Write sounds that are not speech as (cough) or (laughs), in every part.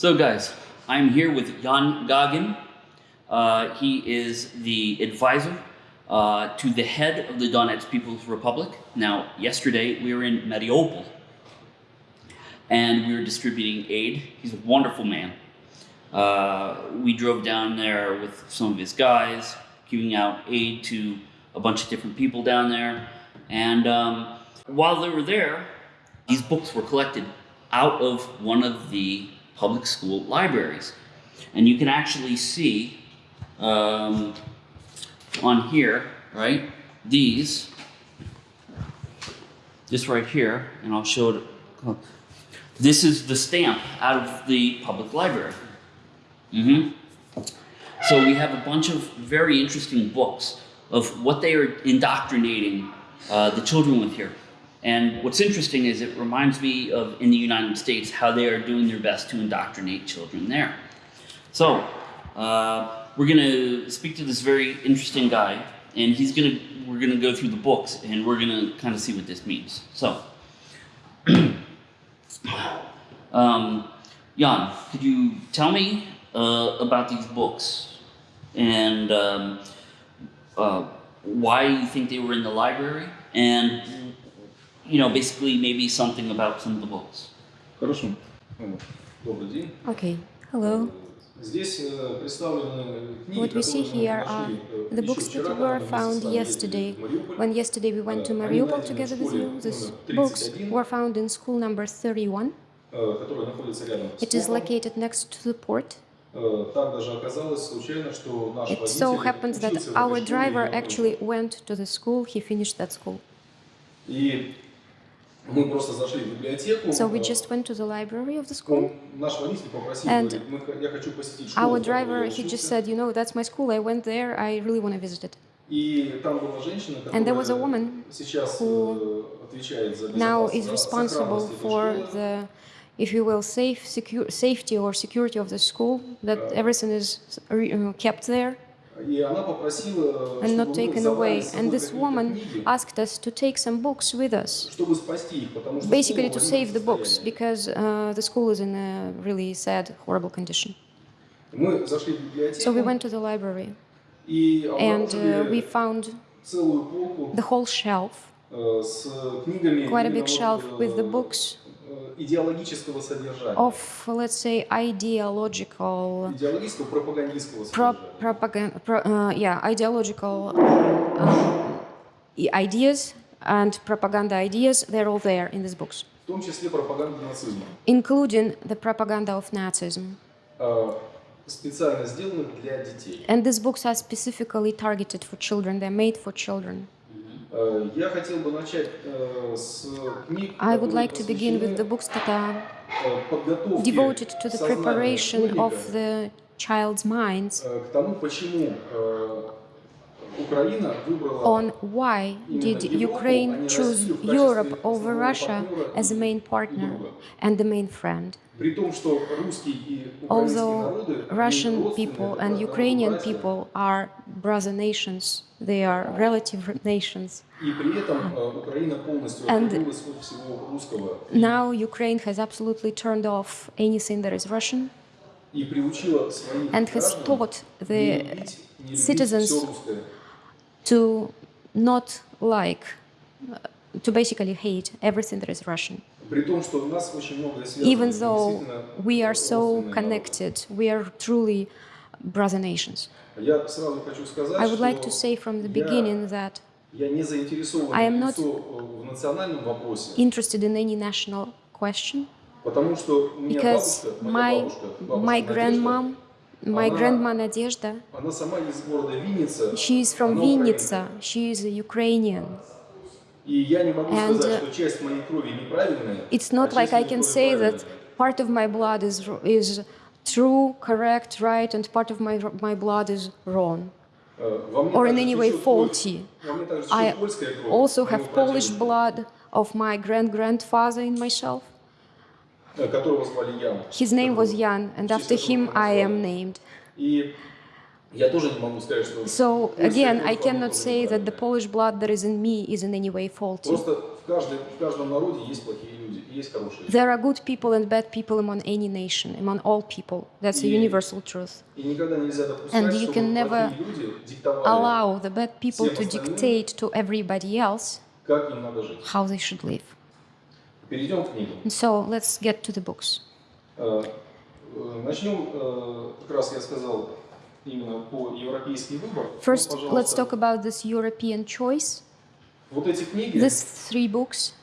So, guys, I'm here with Jan Gagin. Uh, he is the advisor uh, to the head of the Donetsk People's Republic. Now, yesterday we were in Mariupol and we were distributing aid. He's a wonderful man. Uh, we drove down there with some of his guys, giving out aid to a bunch of different people down there. And um, while they were there, these books were collected out of one of the public school libraries. And you can actually see um, on here, right, these, this right here, and I'll show it. This is the stamp out of the public library. hmm So we have a bunch of very interesting books of what they are indoctrinating uh, the children with here. And what's interesting is it reminds me of in the United States how they are doing their best to indoctrinate children there. So uh, we're going to speak to this very interesting guy, and he's going to we're going to go through the books, and we're going to kind of see what this means. So, (clears throat) um, Jan, could you tell me uh, about these books and um, uh, why you think they were in the library, and you know, basically maybe something about some of the books. Хорошо. Ну, Добрый день. Okay, hello. Здесь э, представлены книги, What we see которые мы here are нашли, э, the еще books вчера, that когда were мы вместе found с вами yesterday. ездили в Мариуполь. When yesterday we went to Э, они Mariupol найдены together в with школе you, these номер books 31, were found in school number 31. э, которая находится рядом с It is портом. located next to the port. Э, Так даже оказалось случайно, что наш It so водитель happens that учился в этой our школе driver именно actually went to the school, he finished that school. И мы просто зашли в библиотеку. So we э, just went to the library of the school. он- наш водитель попросил, And говорит, «Мы х- я хочу посетить школу, Our в которой driver, я he just учился». said, you know, that's my school, I went there, I really want to visit it. И там была женщина, And there was a которая woman сейчас who э, отвечает за now безопасность, is за responsible сохранность этой for школы. the, if you will, safe, secure, safety or security of the school, that everything is uh, kept there И она попросила, and not taken away. And this woman asked us to take some books with us, basically to save the books, because uh, the school is in a really sad, horrible condition. So we went to the library, and uh, we found the whole shelf, quite a big shelf with the books. идеологического содержания, of, let's say, ideological идеологического пропагандистского pro- содержания. propaganda, pro, uh, yeah, ideological um, i- ideas and propaganda ideas. They're all there in these books, в том числе пропаганда нацизма, including the propaganda of Nazism. э, специально сделанных для детей. And these books are specifically targeted for children. They're made for children. I would like to begin with the books that are devoted to the preparation of the child's minds on why did Ukraine choose Europe over Russia as a main partner and the main friend. Although Russian people and Ukrainian people are brother nations, they are relative nations. And now Ukraine has absolutely turned off anything that is Russian and has taught the citizens to not like, to basically hate everything that is Russian. Even though we are so connected, we are truly brother nations. Я сразу хочу сказать, I would like to что say from the я- beginning that Я не заинтересован I am not лицо, э, в национальном вопросе, interested in any national question потому что у меня because бабушка, моя my бабушка, бабушка my Надежда, grandmom, my Она- grandma Nadezhda, она сама из города Винница, she is from она Vinnytsia, she is a Ukrainian. украинка. И я не могу And, сказать, uh, что часть моей крови неправильная, It's а not like часть I моей can крови say that правильная. part of my blood is is true, correct, right, and part of my, my blood is wrong or in any way faulty. I also have Polish blood of my grand-grandfather in myself. His name was Jan, and after him I am named. So, again, I cannot say that the Polish blood that is in me is in any way faulty. There are good people and bad people among any nation, among all people. That's a universal truth. And you can never allow the bad people to dictate to everybody else how they should live. And so let's get to the books. First, let's talk about this European choice. Вот эти книги, These three books.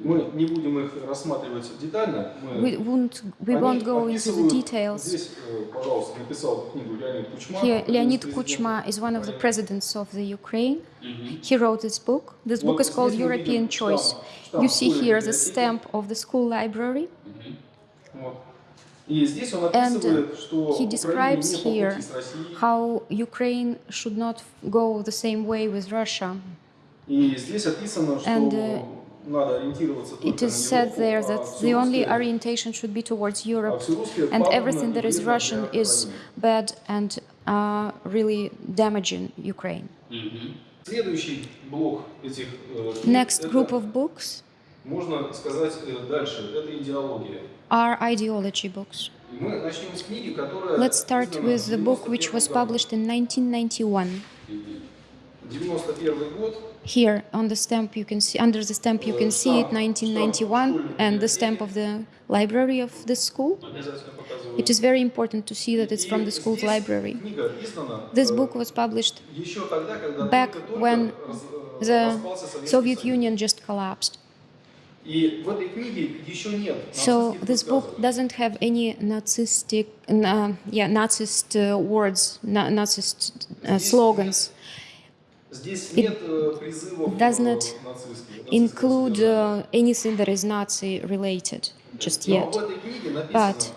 мы не будем их рассматривать детально. Мы We won't we Они won't go into the описывают- details. Здесь, э, пожалуйста, написал эту книгу Леонид Кучма. Here, один из Leonid президентов Kuchma is one of the Украины. presidents of the Ukraine. He wrote this book. This book Вот is called здесь мы видим European Choice. штамп- You штамп see школьной here the библиотеки. stamp of the school library. Вот. And he describes here how Ukraine should not go the same way with Russia. And uh, it is said there that the only orientation should be towards Europe, and everything that is Russian is bad and uh, really damaging Ukraine. Next group of books можно сказать э, дальше, это идеология. are ideology books. И мы начнем с книги, которая Let's start издана with the book в which was 91 году. published in 1991. 91 год. Here on the stamp you can see under the stamp you can see it 1991 and the stamp of the library of the school. Обязательно показываю. It is very important to see that it's from the И school's здесь library. Книга издана This э, book was published еще тогда, когда back только-только when раз- э, the распался Советский Soviet Союз. Union just collapsed. So this book doesn't have any Nazistic, uh, yeah, Nazist uh, words, na Nazist uh, slogans. It does not include uh, anything that is Nazi-related just yet. But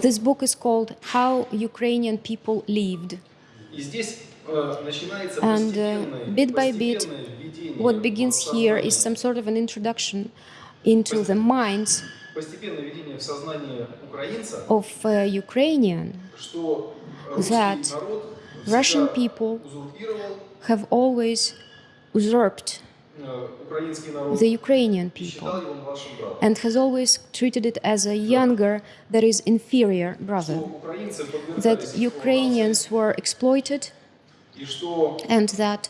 this book is called How Ukrainian People Lived. And uh, bit by bit, what begins here is some sort of an introduction into the minds of uh, Ukrainian that Russian people have always usurped the Ukrainian people and has always treated it as a younger, that is inferior brother, that Ukrainians were exploited and that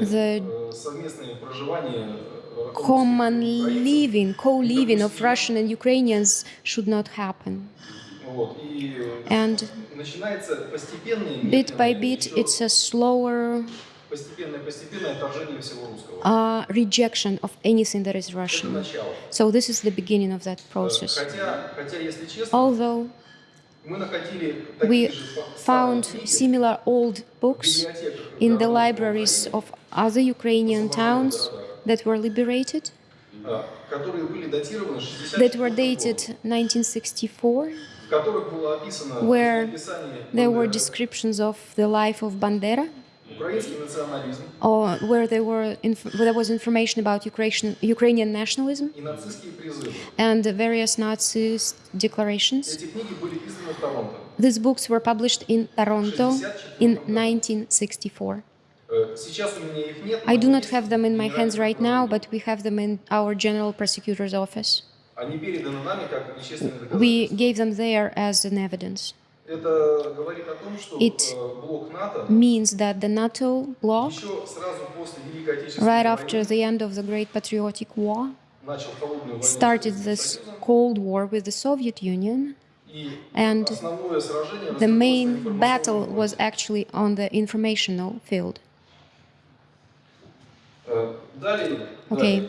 the common living, co-living of Russian and Ukrainians should not happen. And bit by bit, it's a slower uh, rejection of anything that is Russian. So this is the beginning of that process. Although, we found similar old books in the libraries of other Ukrainian towns that were liberated, that were dated 1964, where there were descriptions of the life of Bandera, or where there were where there was information about Ukrainian Ukrainian nationalism and various Nazist declarations. These books were published in Toronto in 1964. I do not have them in my hands right now, but we have them in our general prosecutor's office. We gave them there as an evidence. It means that the NATO bloc, right after the end of the Great Patriotic War, started this Cold War with the Soviet Union, and the main battle was actually on the informational field. Okay,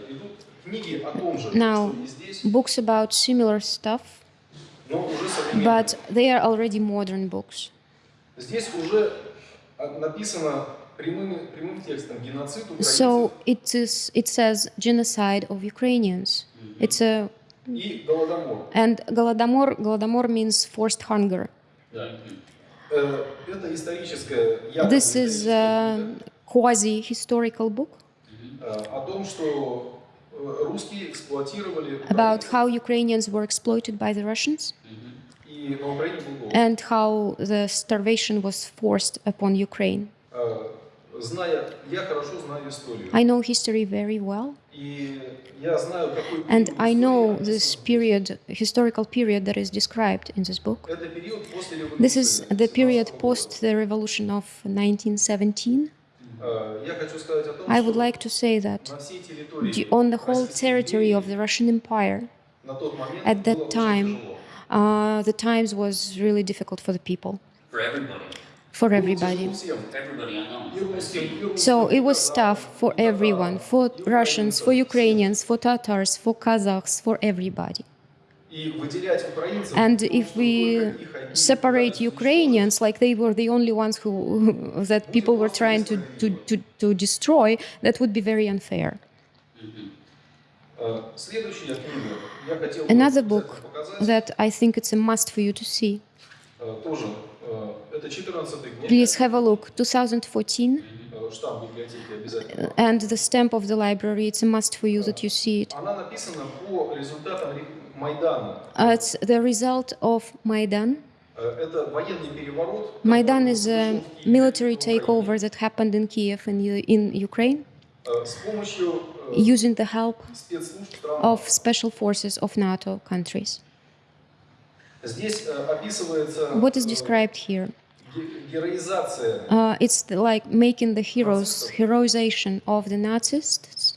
now books about similar stuff but they are already modern books. Здесь уже а, написано прямым, прямым текстом геноцид украинцев So it is. It says genocide of Ukrainians. It's a и голодомор. and Golodomor. Golodomor means forced hunger. Э, Это историческая, якобы This is историческая a книга, quasi-historical book about how Ukrainians were exploited by the Russians and how the starvation was forced upon Ukraine. I know history very well. And I know this period, historical period that is described in this book. This is the period post the revolution of 1917. I would like to say that on the whole territory of the Russian Empire, at that time, uh, the times was really difficult for the people. For everybody. For everybody. So it was tough for everyone, for Russians, for Ukrainians, for Tatars, for Kazakhs, for everybody. And if we separate Ukrainians, like they were the only ones who (laughs) that people were trying to, to, to, to destroy, that would be very unfair. Another book that I think it's a must for you to see. Please have a look. 2014. And the stamp of the library, it's a must for you that you see it. Она написана по результатам ре- Майдана. Uh, it's the result of Maidan. Э, Это военный переворот. Maidan который is a произошел в Киеве, military в Украине. takeover that happened in Kiev in, U- in Ukraine Э, С помощью э, using the help спецслужб стран. of special forces of NATO countries. Здесь э, описывается What is э, described here? ге- героизация Uh, it's the- like making the heroes, heroization of the Nazis.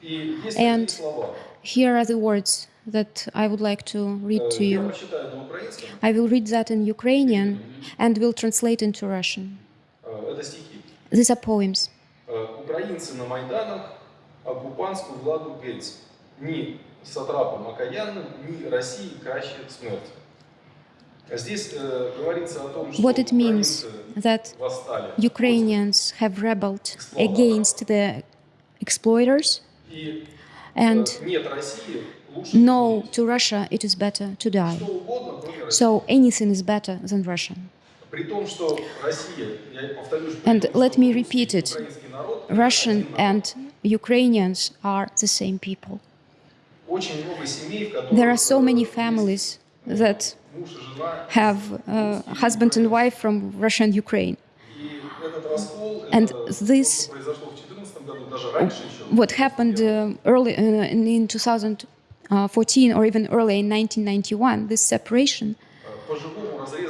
И есть And- такие слова. Here are the words that I would like to read Э, to Я you. прочитаю на украинском. I will read that in Ukrainian and will translate into Russian. Э, Это стихи. These are poems. Э, Украинцы на Майданах оккупантскую владу геть. Ні сатрапам окаянным, ни России краще смерть. Здесь э, говорится о том, что What it means украинцы that восстали. Ukrainians have rebelled against the exploiters, И and no, to Russia it is better to die. So anything is better than Russia. And let me repeat it, Russian and Ukrainians are the same people. There are so many families that have uh, husband and wife from Russia and Ukraine. And this, what happened uh, early uh, in 2000 uh, 14 or even earlier in 1991, this separation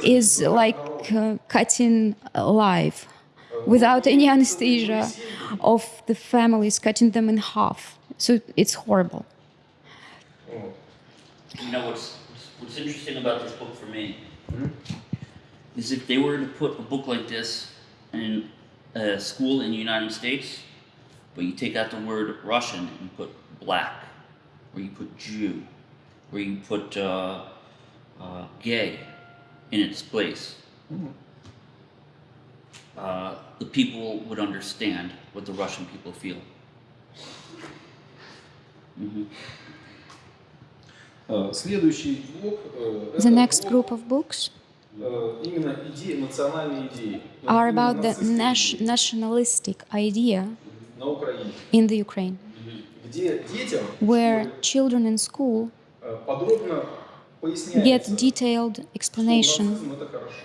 is like uh, cutting alive without any anesthesia of the families, cutting them in half. So it's horrible. You know, what's, what's interesting about this book for me hmm? is if they were to put a book like this in a school in the United States, but you take out the word Russian and put black where you put Jew, where you put uh, uh, gay in its place, uh, the people would understand what the Russian people feel. Mm-hmm. The next group of books are about the nas- nationalistic idea in the Ukraine where children in school get detailed explanation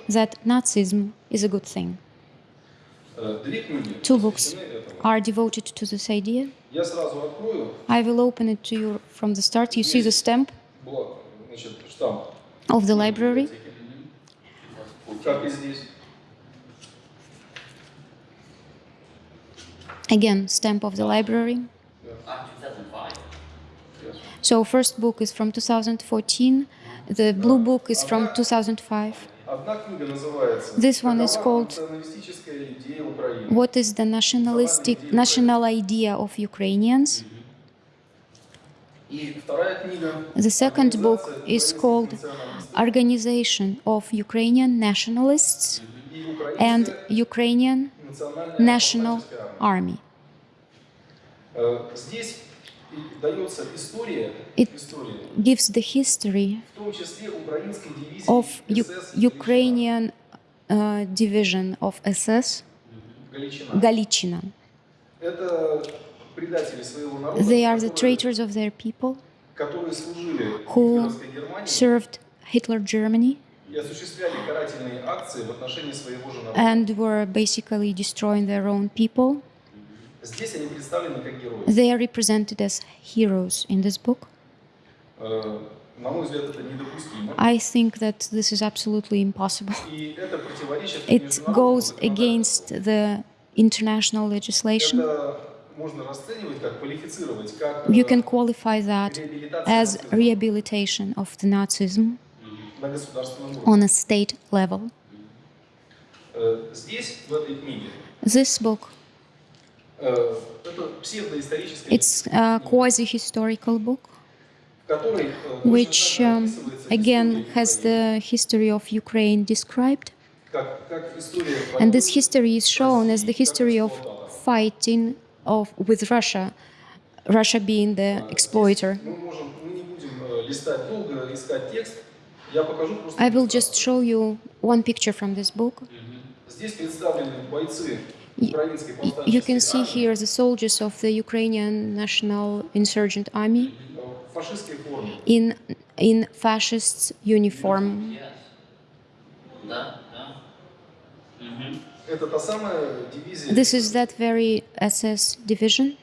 that Nazism is a good thing. Two books are devoted to this idea. I will open it to you from the start. You see the stamp of the library. Again, stamp of the library. So first book is from 2014, the blue book is from 2005. This one is called What is the nationalistic national idea of Ukrainians? The second book is called Organization of Ukrainian Nationalists and Ukrainian National Army it gives the history of U Ukrainian uh, division of SS Galichina. They are the traitors of their people who served Hitler Germany and were basically destroying their own people. They are represented as heroes in this book. I think that this is absolutely impossible. It goes against the international legislation. You can qualify that as rehabilitation of the Nazism on a state level. This book Э, it's a quasi-historical book, which um, again has the history of Ukraine described. And this history is shown as the history of fighting of, with Russia, Russia being the exploiter. I will just show you one picture from this book. You can see here the soldiers of the Ukrainian National Insurgent Army in, in fascist uniform. This is that very SS division,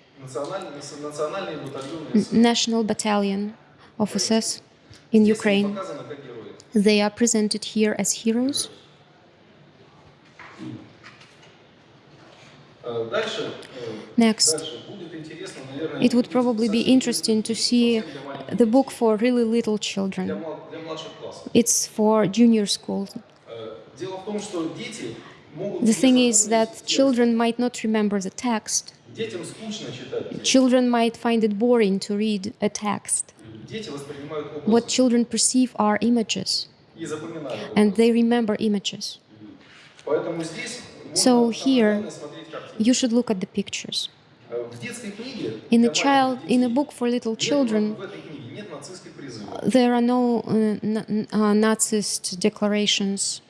National Battalion of SS in Ukraine. They are presented here as heroes. Next, it would probably be interesting to see the book for really little children. It's for junior school. The thing is that children might not remember the text. Children might find it boring to read a text. What children perceive are images, and they remember images. So here, you should look at the pictures. In a child, in a book for little children, there are no uh, uh, Nazist declarations,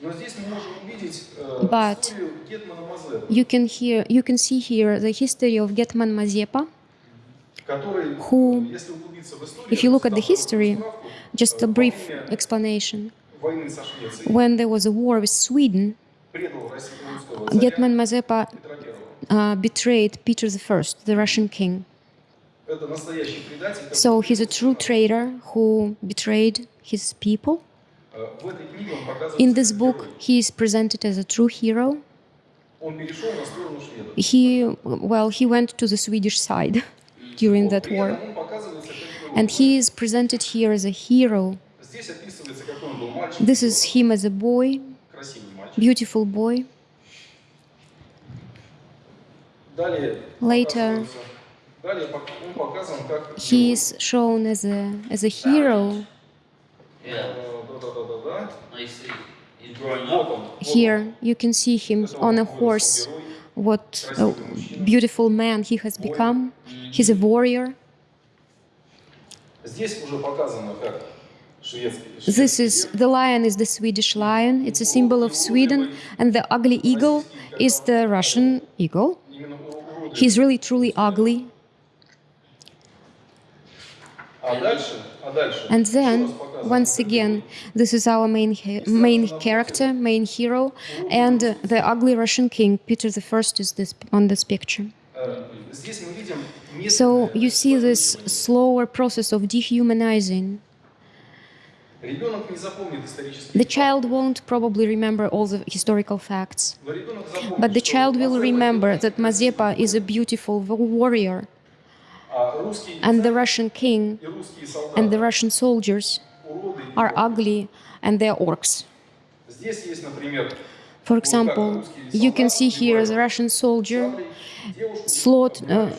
but you can hear, you can see here the history of Getman Mazepa, who, if you look at the history, just a brief explanation. When there was a war with Sweden, Getman Mazepa uh, betrayed Peter I, the Russian king. So he's a true traitor who betrayed his people. In this book, he is presented as a true hero. He, well, he went to the Swedish side (laughs) during that war. And he is presented here as a hero. This is him as a boy, beautiful boy. Later, he is shown as a, as a hero. Here you can see him on a horse, what a beautiful man he has become. He's a warrior. This is, the lion is the Swedish lion, it's a symbol of Sweden, and the ugly eagle is the Russian eagle. He's really truly ugly. And then, once again, this is our main main character, main hero, and uh, the ugly Russian king, Peter I, is this on this picture. So you see this slower process of dehumanizing the child won't probably remember all the historical facts, but the child will remember that Mazepa is a beautiful warrior, and the Russian king and the Russian soldiers are ugly and they're orcs. For example, you can see here the Russian soldier slaughtered. uh,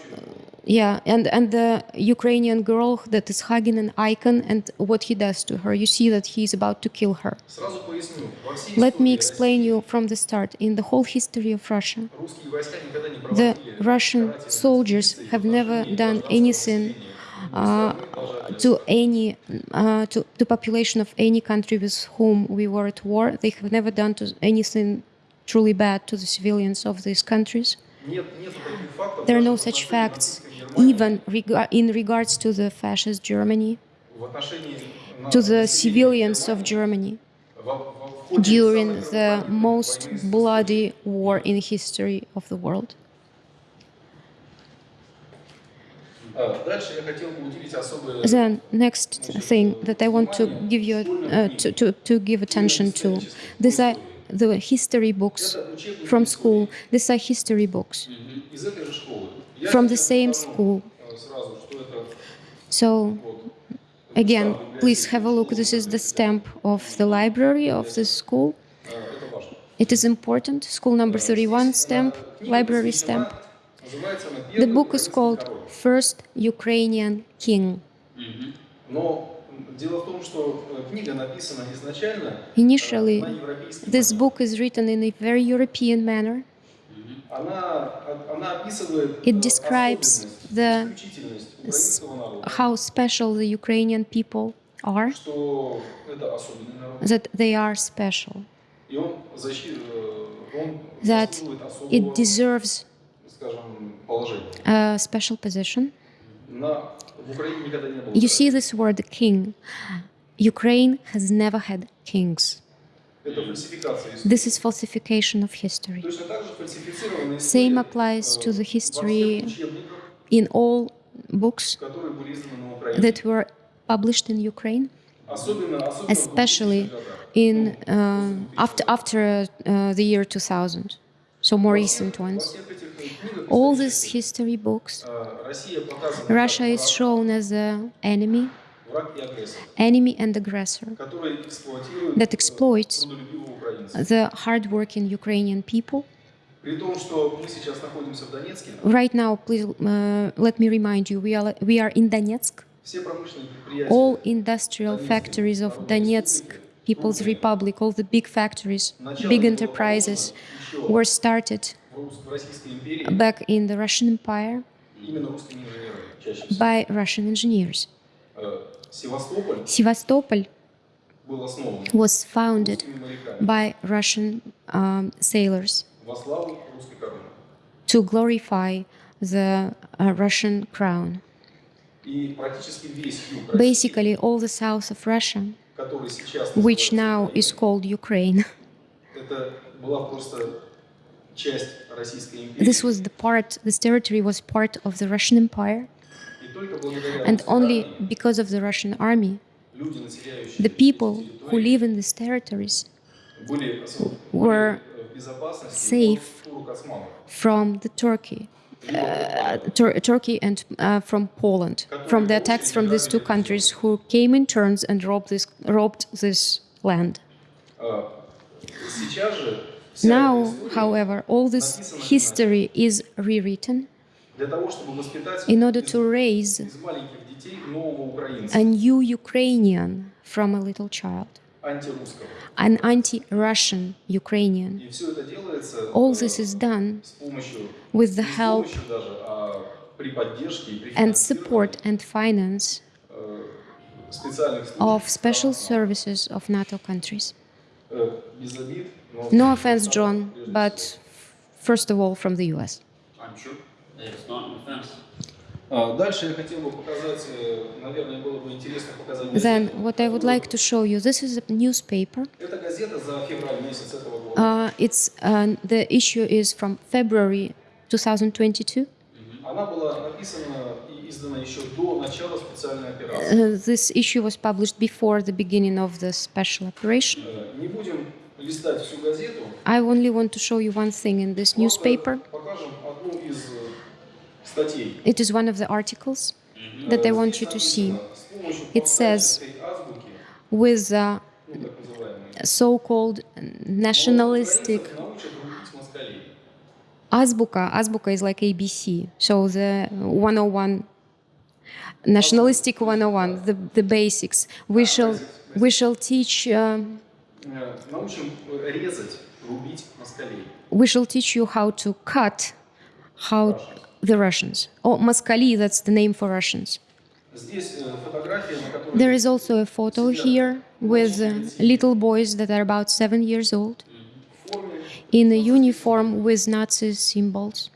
yeah, and and the Ukrainian girl that is hugging an icon and what he does to her, you see that he is about to kill her. Let me explain you from the start. In the whole history of Russia, the Russian soldiers have never done anything uh, to any uh, to the population of any country with whom we were at war. They have never done anything truly bad to the civilians of these countries. There are no such facts even rega in regards to the fascist Germany, to the civilians of Germany during the most bloody war in history of the world. Then, next thing that I want to give you uh, to, to, to give attention to, these are the history books from school. These are history books from the same school. So again, please have a look. This is the stamp of the library of the school. It is important. School number 31 stamp, library stamp. The book is called First Ukrainian King. Initially, this book is written in a very European manner. It describes the, how special the Ukrainian people are, that they are special, that it deserves a special position. You see this word king. Ukraine has never had kings. This is falsification of history. Same applies to the history in all books that were published in Ukraine, especially in uh, after after uh, the year 2000, so more recent ones. All these history books, Russia is shown as an enemy enemy and aggressor that exploits the hardworking Ukrainian people. Right now, please uh, let me remind you, we are, we are in Donetsk. All industrial factories of Donetsk People's Republic, all the big factories, big enterprises were started back in the Russian Empire by Russian engineers. Э, Севастополь Sevastopol был основан was founded русскими моряками by Russian um, sailors во славу русской короны. to glorify the uh, Russian crown. И практически весь юг России, Basically, all the south of Russia, который сейчас which называется now Украиной, is called Ukraine, (laughs) это была просто часть Российской империи. this was the part, this territory was part of the Russian Empire, И только благодаря And only because of the Russian army, the people who live in these territories were safe from the Turkey, uh, Tur Turkey and uh, from Poland, from the attacks from these two countries who came in turns and robbed this, robbed this land. Now, however, all this history is rewritten in order to raise a new Ukrainian from a little child, an anti-Russian Ukrainian. All this is done with the help and support and finance of special services of NATO countries. No offense, John, but first of all from the US. I'm sure it's not an offense. А, Дальше я хотел бы показать, э, наверное, было бы интересно показать Then, газету. what I would like to show you this is a newspaper. Это газета за февраль месяц этого года. Uh, it's uh, the issue is from February 2022. Она была написана и издана еще до начала специальной операции. Uh, this issue was published before the beginning of the special operation. Э, Не будем листать всю газету. I only want to show you one thing in this просто newspaper. Покажем одну из э, статей. It is one of the articles mm-hmm. that they want you to see. It says, with so-called nationalistic Azbuka, Azbuka is like ABC, so the 101, nationalistic 101, the, the basics. We shall, we shall teach... Uh, we shall teach you how to cut, how the Russians, oh, or Moskali, that's the name for Russians. There is also a photo here with э, little boys that are about seven years old in a uniform with Nazi symbols.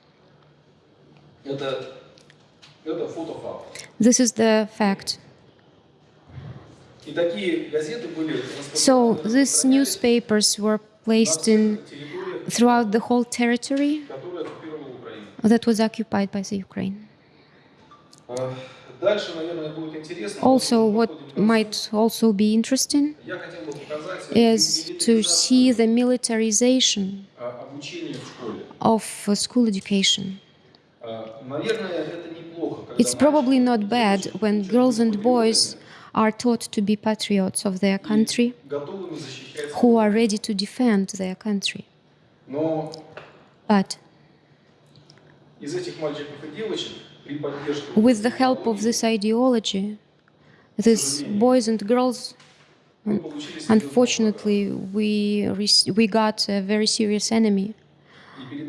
This is the fact. So these newspapers were placed in throughout the whole territory that was occupied by the Ukraine. Also, what might also be interesting is to see the militarization of uh, school education. It's probably not bad when girls and boys are taught to be patriots of their country, who are ready to defend their country. But with the help of this ideology, these boys and girls, unfortunately, we, we got a very serious enemy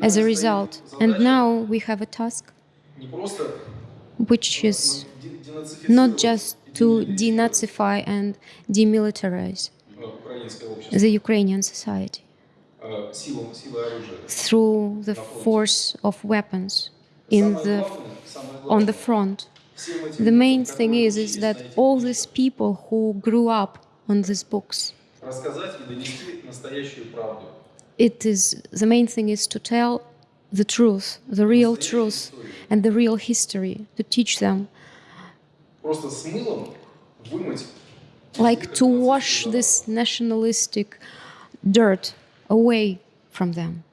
as a result. And now we have a task which is not just to denazify and demilitarize the Ukrainian society through the force of weapons in the, on the front. The main thing is, is that all these people who grew up on these books, it is, the main thing is to tell the truth, the real truth and the real history, to teach them. Like to wash this nationalistic dirt away from them.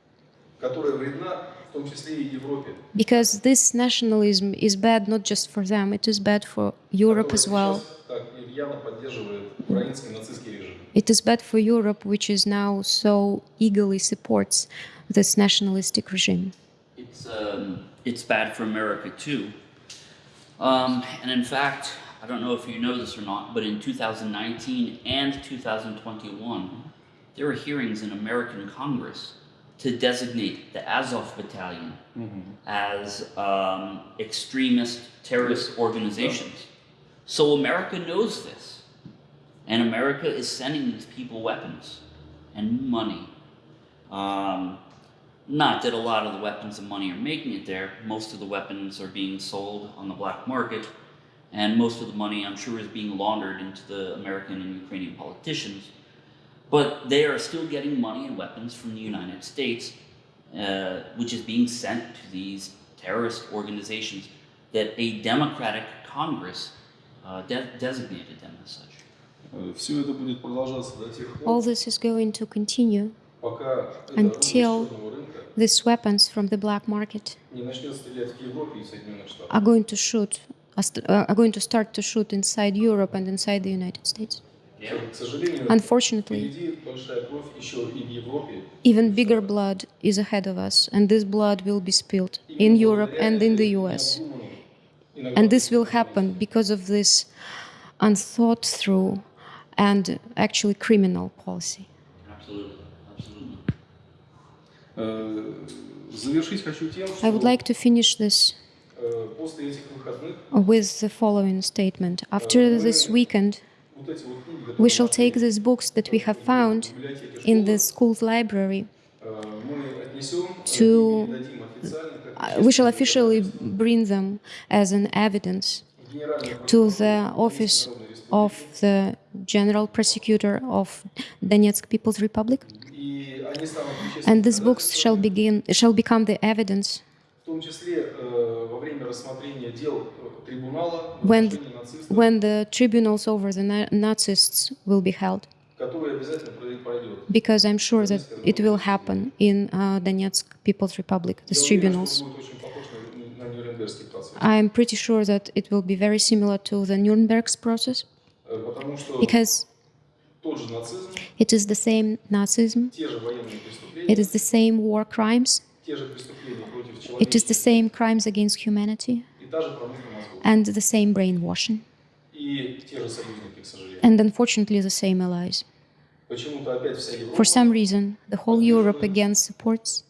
Because this nationalism is bad not just for them, it is bad for Europe as well. It is bad for Europe, which is now so eagerly supports this nationalistic regime. It's, um, it's bad for America too. Um, and in fact, I don't know if you know this or not, but in 2019 and 2021, there were hearings in American Congress to designate the Azov Battalion as um, extremist terrorist organizations. So America knows this, and America is sending these people weapons and money. Um, not that a lot of the weapons and money are making it there. Most of the weapons are being sold on the black market, and most of the money, I'm sure, is being laundered into the American and Ukrainian politicians. But they are still getting money and weapons from the United States, uh, which is being sent to these terrorist organizations that a Democratic Congress uh, de designated them as such. All this is going to continue until these weapons from the black market are going to shoot are going to start to shoot inside Europe and inside the United States. Unfortunately, even bigger blood is ahead of us, and this blood will be spilled in Europe and in the US. And this will happen because of this unthought through and actually criminal policy. Absolutely. Absolutely. I would like to finish this with the following statement. After this weekend, we shall take these books that we have found in the school's library to uh, we shall officially bring them as an evidence to the office of the general prosecutor of Donetsk People's Republic. And these books shall begin shall become the evidence when, when the tribunals over the Nazis Nazists will be held, because I'm sure that it will happen in uh, Donetsk People's Republic, these tribunals. I'm pretty sure that it will be very similar to the Nuremberg's process, because it is the same Nazism, it is the same war crimes, it is the same crimes against humanity and the same brainwashing and unfortunately the same allies. For some reason, the whole Europe again supports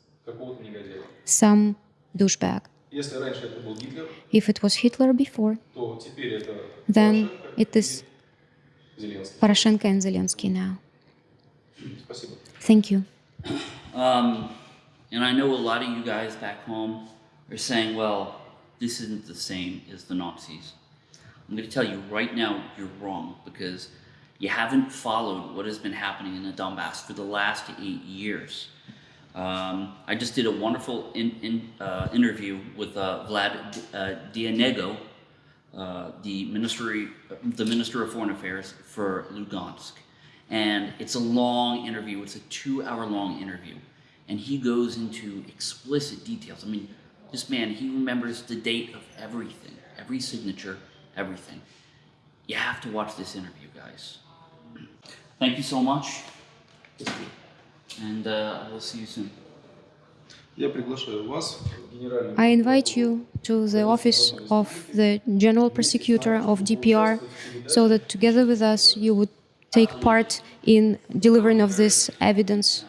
some douchebag. If it was Hitler before, then it is Poroshenko and Zelensky now. Thank you. Um and I know a lot of you guys back home are saying, well, this isn't the same as the Nazis. I'm going to tell you right now, you're wrong because You haven't followed what has been happening in the Donbass for the last eight years. Um, I just did a wonderful in, in, uh, interview with uh, Vlad uh, Deinego, uh, the ministry, the Minister of Foreign Affairs for Lugansk, and it's a long interview. It's a two-hour-long interview, and he goes into explicit details. I mean, this man, he remembers the date of everything, every signature, everything. You have to watch this interview, guys. Thank you so much. And uh, I will see you soon. I invite you to the office of the General Prosecutor of DPR so that together with us you would take part in delivering of this evidence.